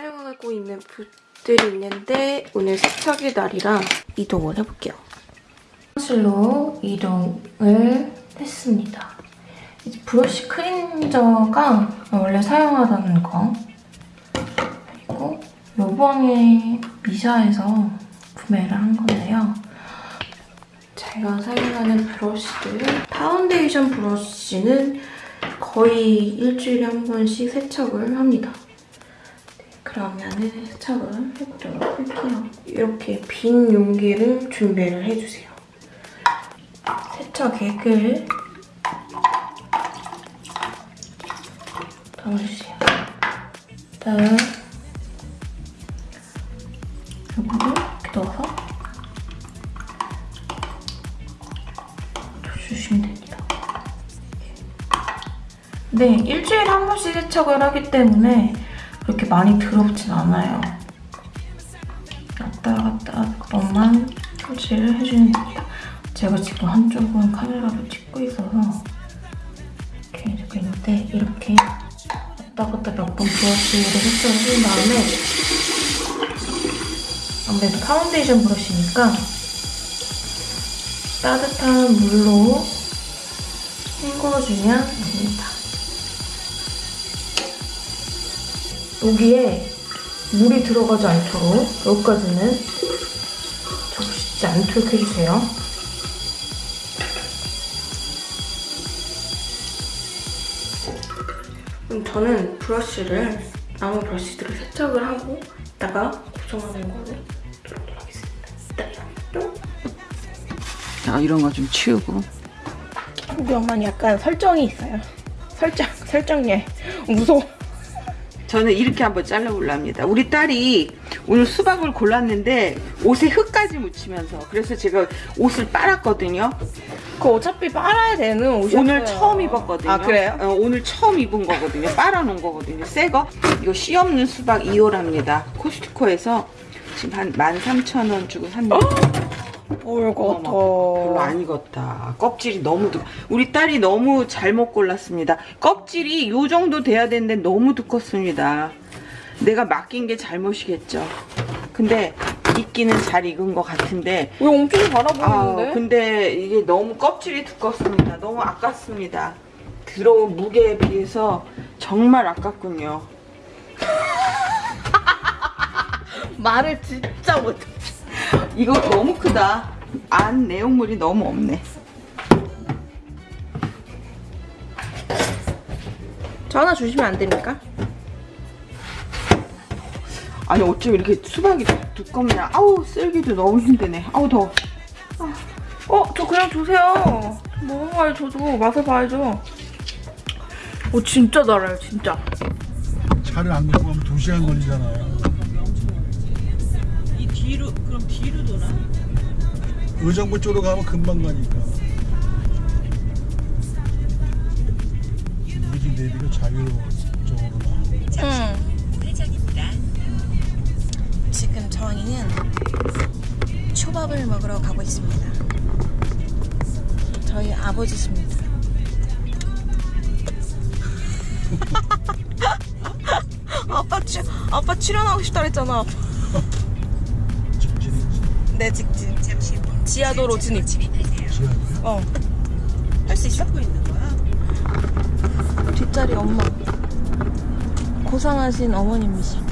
사용하고 있는 붓들이 있는데 오늘 세척일 날이라 이동을 해볼게요. 사무실로 이동을 했습니다. 이제 브러쉬 클렌저가 원래 사용하던 거 그리고 요번에 미샤에서 구매를 한 건데요. 제가 사용하는 브러쉬들 파운데이션 브러쉬는 거의 일주일에 한 번씩 세척을 합니다. 네, 그러면은 세척을 해보도록 할게요. 이렇게 빈 용기를 준비를 해주세요. 세척액을 넣어주세요. 다음 요거를 이렇게 넣어서 주시면 됩니다. 네, 일주일에 한 번씩 세척을 하기 때문에 그렇게 많이 더럽진 않아요. 왔다 갔다 그것만 설치를 해주면 됩니다. 제가 지금 한쪽은 카메라로 찍고 있어서 이렇게 찍고 있는데 이렇게 왔다 갔다 몇 번 브러쉬를 세척을 해준 다음에 아무래도 파운데이션 브러쉬니까 따뜻한 물로 헹궈주면 됩니다. 여기에 물이 들어가지 않도록 여기까지는 적시지 않도록 해주세요. 그럼 저는 브러쉬를 나무 브러쉬들을 세척을 하고 이따가 고정하는 거를 들어오도록 하겠습니다. 자, 이런 거 좀 치우고. 우리 엄마는 약간 설정이 있어요. 설정, 설정예. 무서워. 저는 이렇게 한번 잘라볼라 합니다. 우리 딸이 오늘 수박을 골랐는데 옷에 흙까지 묻히면서 그래서 제가 옷을 빨았거든요. 그 어차피 빨아야 되는 옷이었어요. 오늘 처음 입었거든요. 아, 그래요? 어, 오늘 처음 입은 거거든요. 빨아놓은 거거든요. 새 거. 이거 씨 없는 수박 2호랍니다. 코스트코에서 지금 한 13,000원 주고 샀는데 뭘 어머, 별로 안 익었다. 껍질이 너무 두. 우리 딸이 너무 잘못 골랐습니다. 껍질이 요 정도 돼야 되는데 너무 두껍습니다. 내가 맡긴 게 잘못이겠죠. 근데 익기는 잘 익은 것 같은데. 왜 엄청 아, 달아보이는데? 근데 이게 너무 껍질이 두껍습니다. 너무 아깝습니다. 들어온 무게에 비해서 정말 아깝군요. 말을 진짜 못해. 이거 너무 크다. 안 내용물이 너무 없네. 저 하나 주시면 안 됩니까? 아니 어쩜 이렇게 수박이 두껍냐 아우 쓸기도 너무 힘드네 아우 더워 어, 저 그냥 주세요. 먹어봐요, 저도. 맛을 봐야죠. 오, 진짜 달아요, 진짜. 차를 안 갖고 가면 2시간 걸리잖아요. 이 뒤로 그럼 뒤로 도나? 의정부 쪽으로 가면 금방 가니까. 우리 집 내비가 자유로 쪽으로 나. 응. 지금 저희는 초밥을 먹으러 가고 있습니다. 저희 아버지십니다. 아빠 출 아빠 출연하고 싶다 그랬잖아. 네 직진. 지하도로 진입. 지하고요. 어. 할 수 있어? 있는 거야? 뒷자리 엄마. 고상하신 어머님이시다.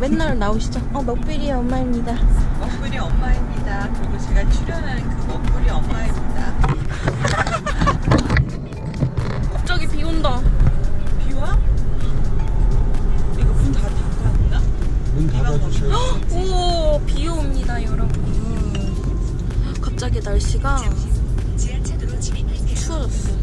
맨날 나오시죠? 어, 먹비리 엄마입니다. 먹구리 엄마입니다 그리고 제가 출연하는 그 먹구리 엄마입니다 갑자기 날씨가 추워졌어요.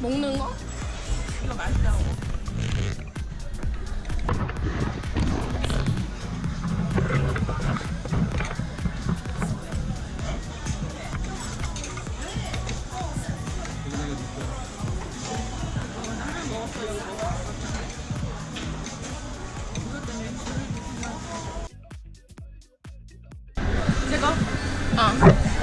먹는 거? 이거 맛있다고 어.